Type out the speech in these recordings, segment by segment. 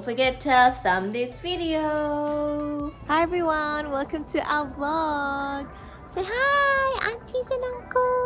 don't forget to thumb this video. Hi everyone, welcome to our vlog. Say hi, aunties and uncles.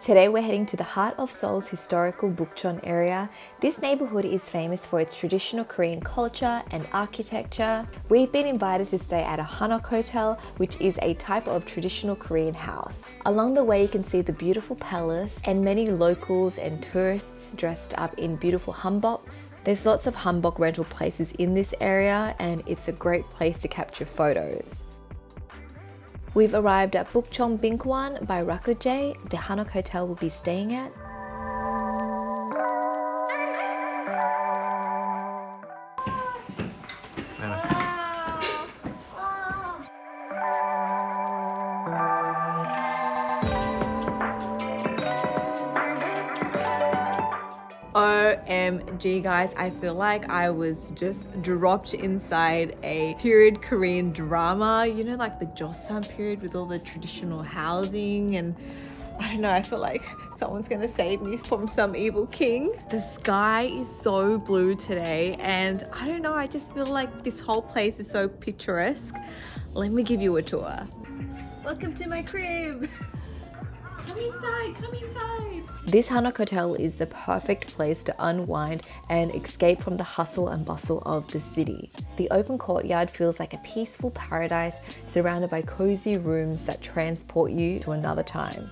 Today we're heading to the heart of Seoul's historical Bukchon area. This neighborhood is famous for its traditional Korean culture and architecture. We've been invited to stay at a Hanok Hotel, which is a type of traditional Korean house. Along the way you can see the beautiful palace and many locals and tourists dressed up in beautiful hanboks. There's lots of hanbok rental places in this area and it's a great place to capture photos. We've arrived at Bukchon Bingkwan by Rakkojae, the Hanok Hotel we'll be staying at. OMG guys, I feel like I was just dropped inside a period Korean drama, you know like the Joseon period with all the traditional housing and I don't know, I feel like someone's gonna save me from some evil king. The sky is so blue today and I don't know, I just feel like this whole place is so picturesque. Let me give you a tour. Welcome to my crib. Come inside, come inside. This Hanok Hotel is the perfect place to unwind and escape from the hustle and bustle of the city. The open courtyard feels like a peaceful paradise surrounded by cozy rooms that transport you to another time.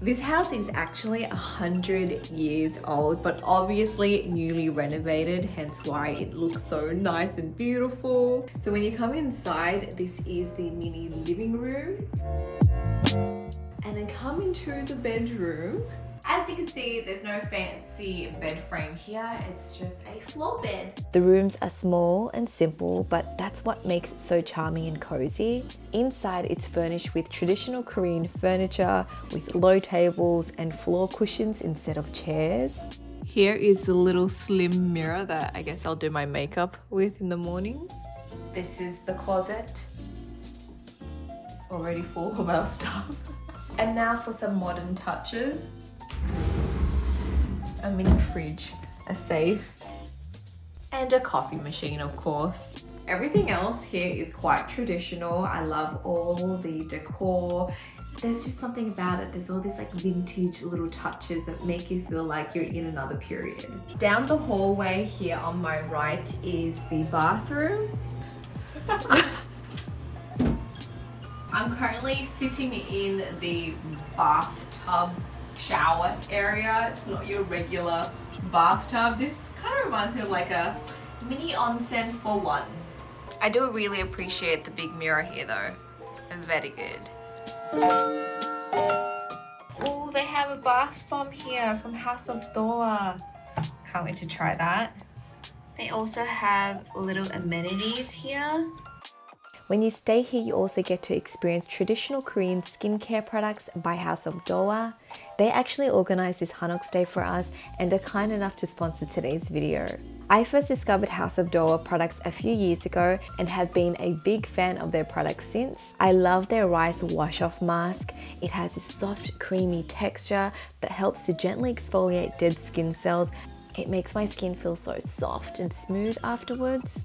This house is actually a hundred years old, but obviously newly renovated, hence why it looks so nice and beautiful. So when you come inside, this is the mini living room and then come into the bedroom. As you can see, there's no fancy bed frame here, it's just a floor bed. The rooms are small and simple, but that's what makes it so charming and cozy. Inside, it's furnished with traditional Korean furniture with low tables and floor cushions instead of chairs. Here is the little slim mirror that I guess I'll do my makeup with in the morning. This is the closet, already full of our stuff. And now for some modern touches. A mini fridge, a safe, and a coffee machine of course. Everything else here is quite traditional. I love all the decor. There's just something about it. There's all these like vintage little touches that make you feel like you're in another period. Down the hallway here on my right is the bathroom. I'm currently sitting in the bathtub shower area. It's not your regular bathtub. This kind of reminds me of like a mini onsen for one. I do really appreciate the big mirror here though. Very good. Oh, they have a bath bomb here from House of Dohwa. Can't wait to try that. They also have little amenities here. When you stay here, you also get to experience traditional Korean skincare products by House of Dohwa. They actually organized this Hanok stay for us and are kind enough to sponsor today's video. I first discovered House of Dohwa products a few years ago and have been a big fan of their products since. I love their rice wash-off mask. It has a soft, creamy texture that helps to gently exfoliate dead skin cells. It makes my skin feel so soft and smooth afterwards.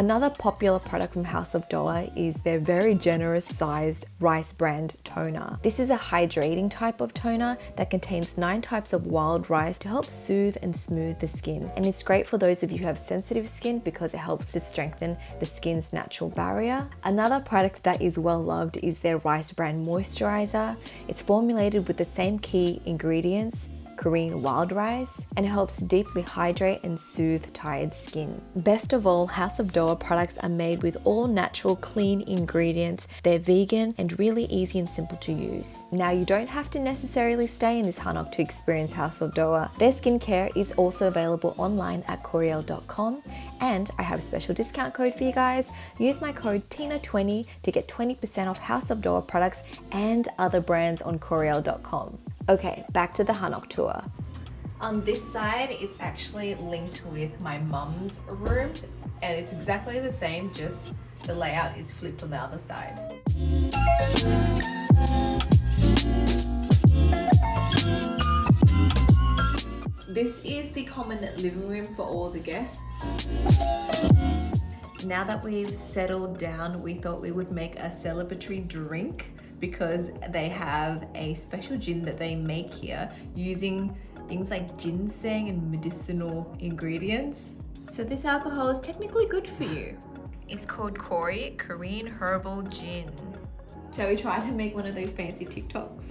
Another popular product from House of Dohwa is their very generous sized rice bran toner. This is a hydrating type of toner that contains 9 types of wild rice to help soothe and smooth the skin. And it's great for those of you who have sensitive skin because it helps to strengthen the skin's natural barrier. Another product that is well loved is their rice bran moisturizer. It's formulated with the same key ingredients Korean wild rice and helps deeply hydrate and soothe tired skin. Best of all, House of Dohwa products are made with all natural clean ingredients. They're vegan and really easy and simple to use. Now you don't have to necessarily stay in this Hanok to experience House of Dohwa. Their skincare is also available online at Koreal.com and I have a special discount code for you guys. Use my code TINA20 to get 20% off House of Dohwa products and other brands on Koreal.com. Okay, back to the Hanok tour. On this side, it's actually linked with my mum's room and it's exactly the same, just the layout is flipped on the other side. This is the common living room for all the guests. Now that we've settled down, we thought we would make a celebratory drink because they have a special gin that they make here using things like ginseng and medicinal ingredients. So this alcohol is technically good for you. It's called Kori Korean Herbal Gin. Shall we try to make one of those fancy TikToks?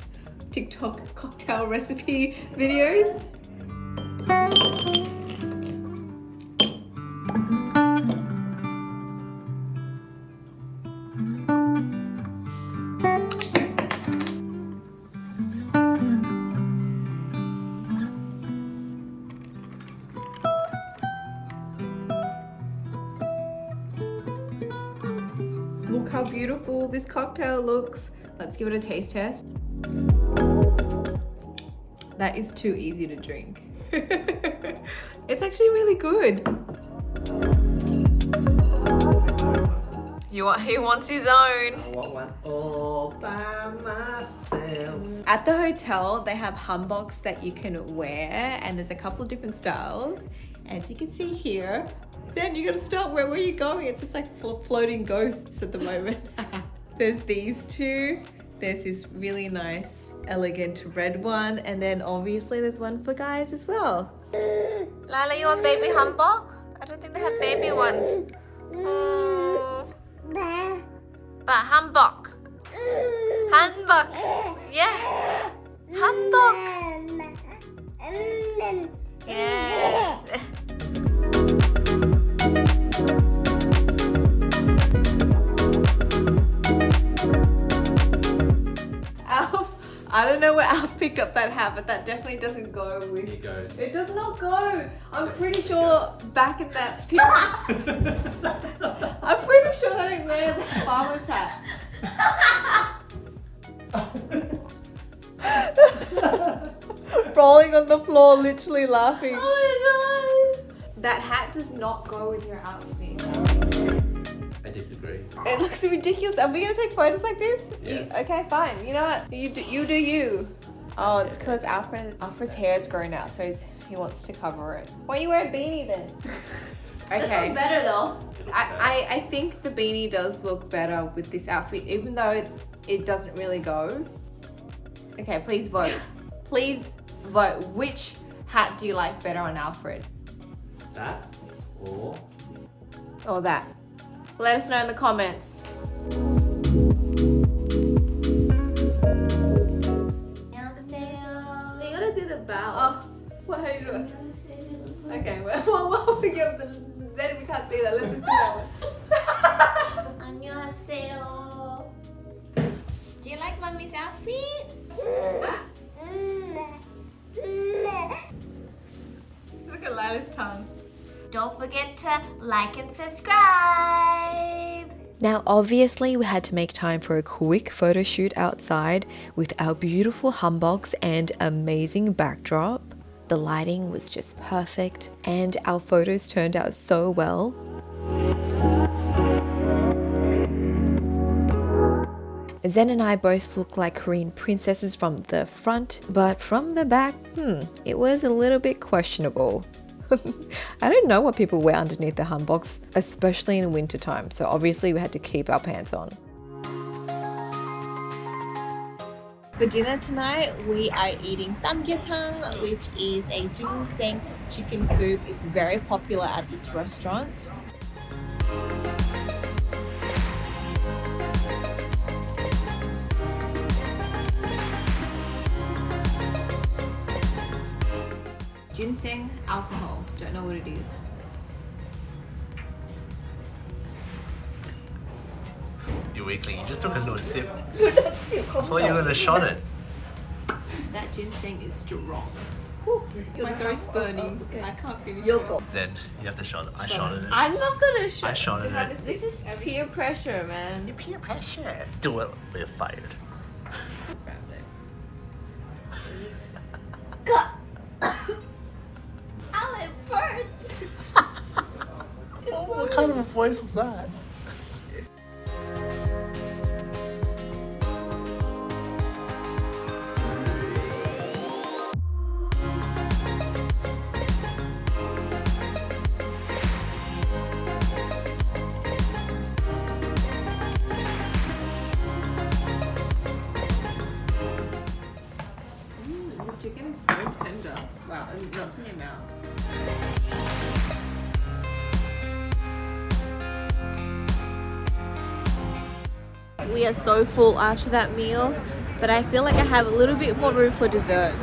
TikTok cocktail recipe videos? This cocktail looks. Let's give it a taste test. That is too easy to drink. it's actually really good. You want, he wants his own. I want one all by myself. At the hotel, they have hanboks that you can wear, and there's a couple of different styles. As you can see here, Zen, you gotta stop. Where, where are you going? It's just like floating ghosts at the moment. there's these two. There's this really nice, elegant red one, and then obviously there's one for guys as well. Lila, you want baby humbug? I don't think they have baby ones. Mm. But hanbok. Hanbok. Yeah. Humbug. Yeah. Alf, I don't know where Alf picked up that hat, but that definitely doesn't go with. Here goes. It does not go. I'm pretty sure back in that period, I'm pretty sure that I wear the farmer's hat. Rolling on the floor, literally laughing. Oh my god! That hat does not go with your outfit. I disagree. It looks ridiculous. Are we gonna take photos like this? You- Yes. okay, fine. You know what? You do you. Do you. Oh, it's because Alfred Alfred's hair is grown out, so he's, he wants to cover it. Why you wear a beanie then? okay. This okay. looks better though. Looks I, bad. I, I think the beanie does look better with this outfit, even though it doesn't really go. Okay, please vote. please vote. Which hat do you like better on Alfred? That or Or that? Let us know in the comments. We gotta do the bow. Oh, what are you doing? Okay, well, well, we'll pick up the. Then we can't see that. Let's just do that one. 안녕하세요. Do you like mommy's outfit? Look at Lila's tongue. Don't forget to like and subscribe. Now, obviously, we had to make time for a quick photo shoot outside with our beautiful humbogs and amazing backdrop. The lighting was just perfect, and our photos turned out so well. Zen and I both look like Korean princesses from the front, but from the back, hmm, it was a little bit questionable. I don't know what people wear underneath the hanboks, especially in winter time, so obviously we had to keep our pants on. For dinner tonight, we are eating samgyetang, which is a ginseng chicken soup. It's very popular at this restaurant. Ginseng alcohol. Don't know what it is. you weakling. You just took a little sip. I thought you were gonna shot it. That ginseng is strong. My throat's burning. I can't finish You'll it. go. Zen, you have to shot it. I shot it. I'm not gonna show. I shot it. This is peer pressure, man. You Peer pressure. Do it. We're fired. Kind of a voice was that? Full after that meal, but I feel like I have a little bit more room for dessert.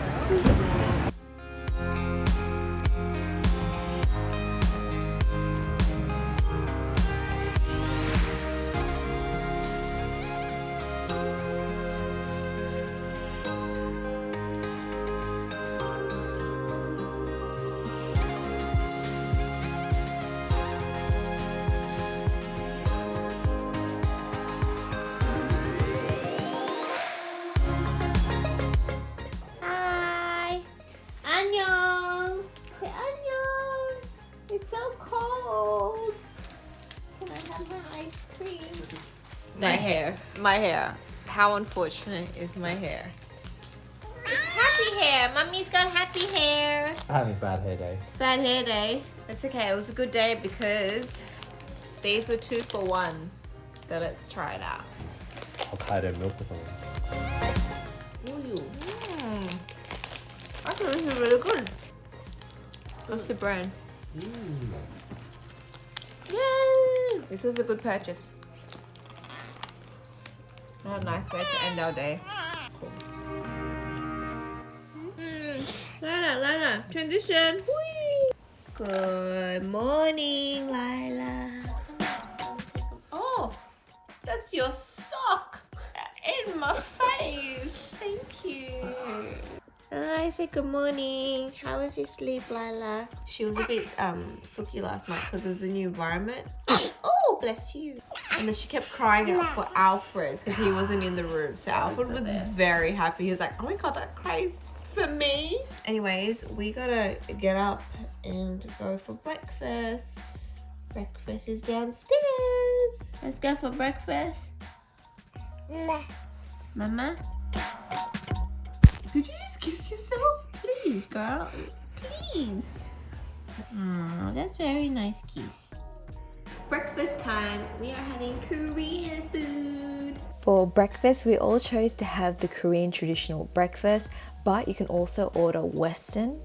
My hair. How unfortunate is my hair? It's happy hair! Mummy's got happy hair! I'm Having a bad hair day. Bad hair day. That's okay. It was a good day because these were two for one. So let's try it out. Hokkaido milk or something. Mm. I think this is really good. What's the brand? Yay! This was a good purchase. What a nice way to end our day. Cool. Mm. Lila, Lila, transition. Whee! Good morning, Lila. Oh, that's your sock in my face. Thank you. I said good morning. How was your sleep, Lila? She was a bit um sooky last night because it was a new environment. oh, bless you. And then she kept crying out for Alfred because he wasn't in the room. So Alfred was very happy. He was like, oh my god, that cries for me. Anyways, we gotta get up and go for breakfast. Breakfast is downstairs. Let's go for breakfast. Mama? Did you just kiss yourself? Please, girl. Please. Oh, that's very nice kiss. Breakfast time. We are having Korean food. For breakfast, we all chose to have the Korean traditional breakfast, but you can also order Western.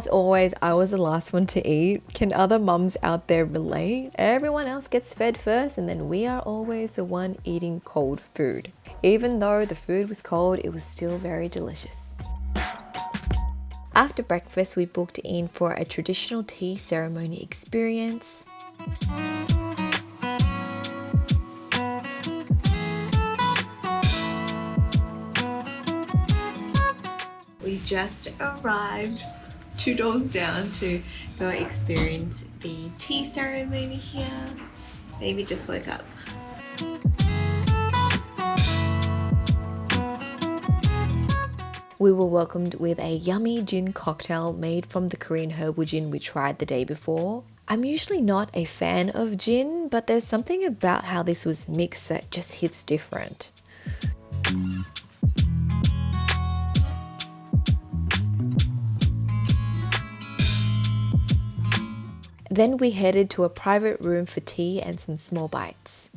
As always, I was the last one to eat. Can other mums out there relate? Everyone else gets fed first, and then we are always the one eating cold food. Even though the food was cold, it was still very delicious. After breakfast, we booked in for a traditional tea ceremony experience. We just arrived two doors down to go experience the tea ceremony here. Baby just woke up. We were welcomed with a yummy gin cocktail made from the Korean herbal gin we tried the day before. I'm usually not a fan of gin, but there's something about how this was mixed that just hits different. Then we headed to a private room for tea and some small bites.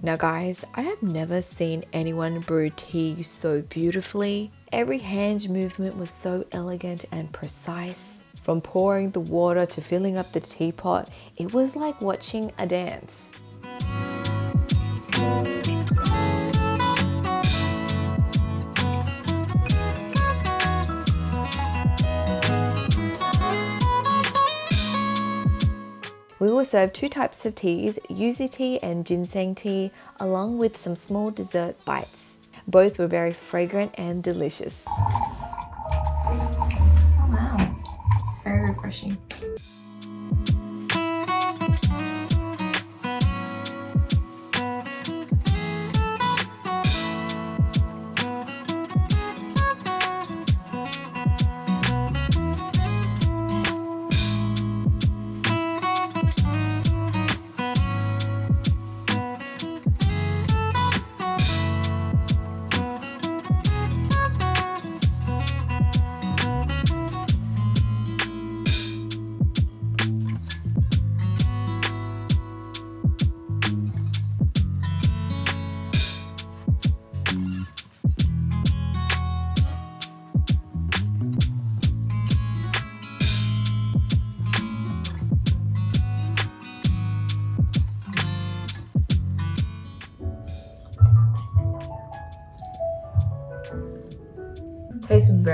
Now, guys, I have never seen anyone brew tea so beautifully. Every hand movement was so elegant and precise. From pouring the water to filling up the teapot, it was like watching a dance. We were served two types of teas, yuzu tea and ginseng tea, along with some small dessert bites. Both were very fragrant and delicious. Refreshing.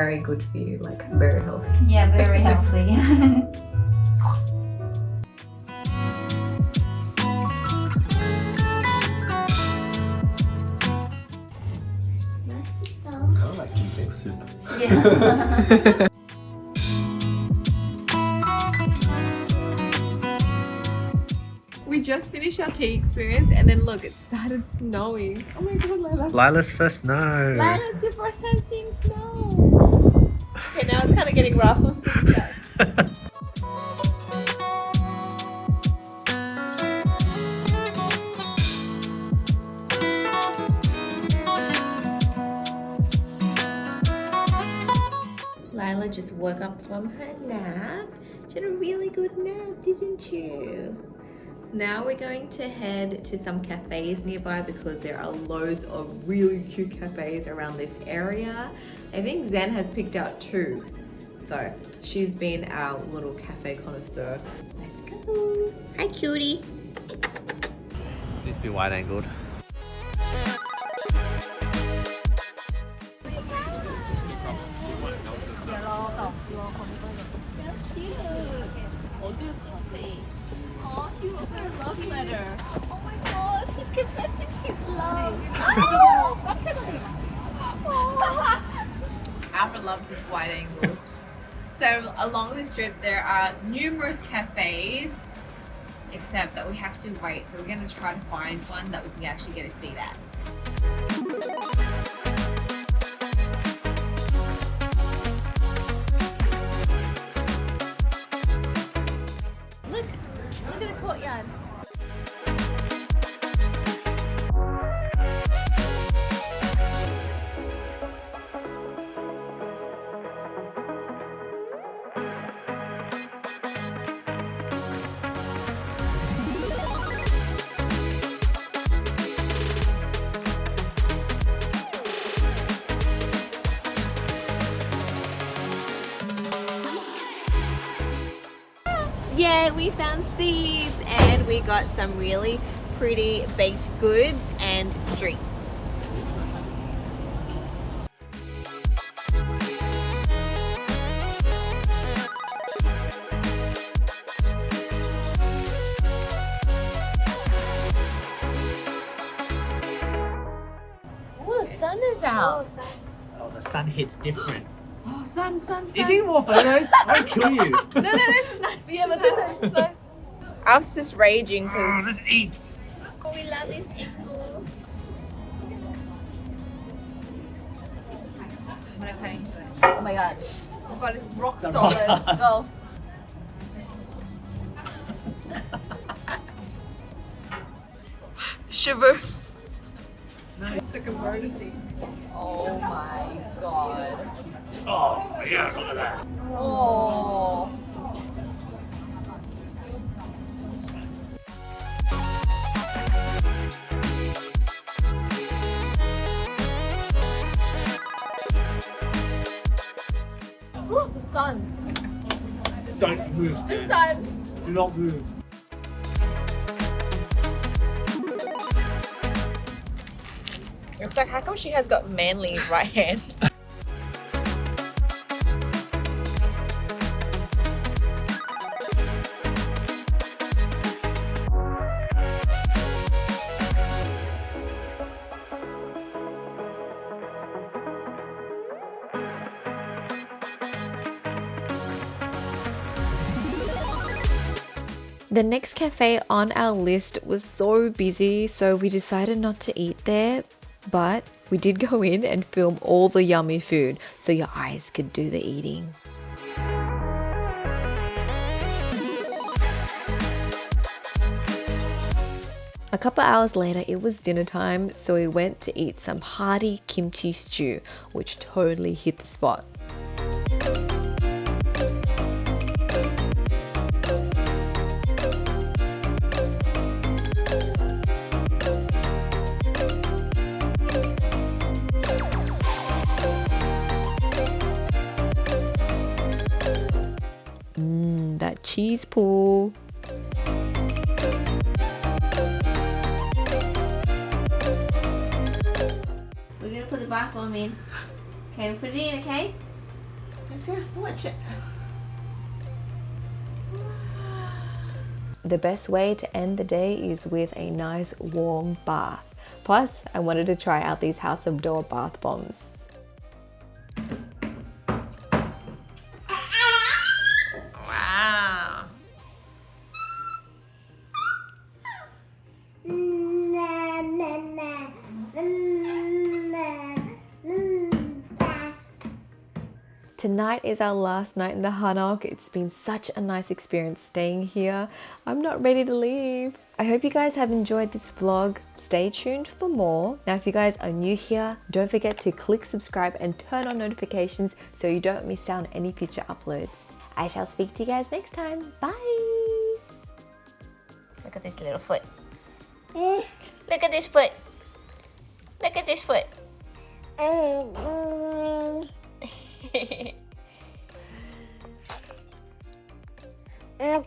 Very good for you, like very healthy. Yeah, very healthy. I like ginseng soup. yeah. We just finished our tea experience and then look, it started snowing. Oh my god, Lila. Lila's first snow. Lila, it's your first time seeing snow. Okay, now it's kind of getting rough. Let's. Lila just woke up from her nap. She had a really good nap, didn't you? Now we're going to head to some cafes nearby because there are loads of really cute cafes around this area. I think Zen has picked out two. So she's been our little cafe connoisseur. Let's go. Hi cutie. Needs to be wide angled. Alfred loves his wide angles. So along this strip there are numerous cafes, except that we have to wait. So we're going to try to find one that we can actually get a seat at. Yeah, we found seeds and we got some really pretty baked goods and drinks. Oh, the sun is out. Oh, the sun hits different. Oh, sun, sun, You think more photos? I'll kill you. No, no, this is nice. Yeah, but this is nice. I was just raging Oh, because let's eat. Oh, we love this igloo. Oh my god. Oh god, it's rock It's a solid. rock. Go. Shiver. It's like emergency. Oh my god. Oh, yeah, look at that. Oh. Ooh, the sun. Don't move. The sun. Do not move. It's like, how come she has got manly right hand? The next cafe on our list was so busy, so we decided not to eat there. But we did go in and film all the yummy food so your eyes could do the eating. A couple hours later, it was dinner time, so we went to eat some hearty kimchi stew, which totally hit the spot. Cheese pool. We're gonna put the bathroom in. Okay, put it in, okay? Let's yeah, watch it. The best way to end the day is with a nice warm bath. Plus, I wanted to try out these House of Dohwa bath bombs. Is our last night in the Hanok. It's been such a nice experience staying here. I'm not ready to leave. I hope you guys have enjoyed this vlog. Stay tuned for more. Now, if you guys are new here, don't forget to click subscribe and turn on notifications so you don't miss out on any future uploads. I shall speak to you guys next time. Bye. Look at this little foot. Eh. Look at this foot. Look at this foot. Oh, Lục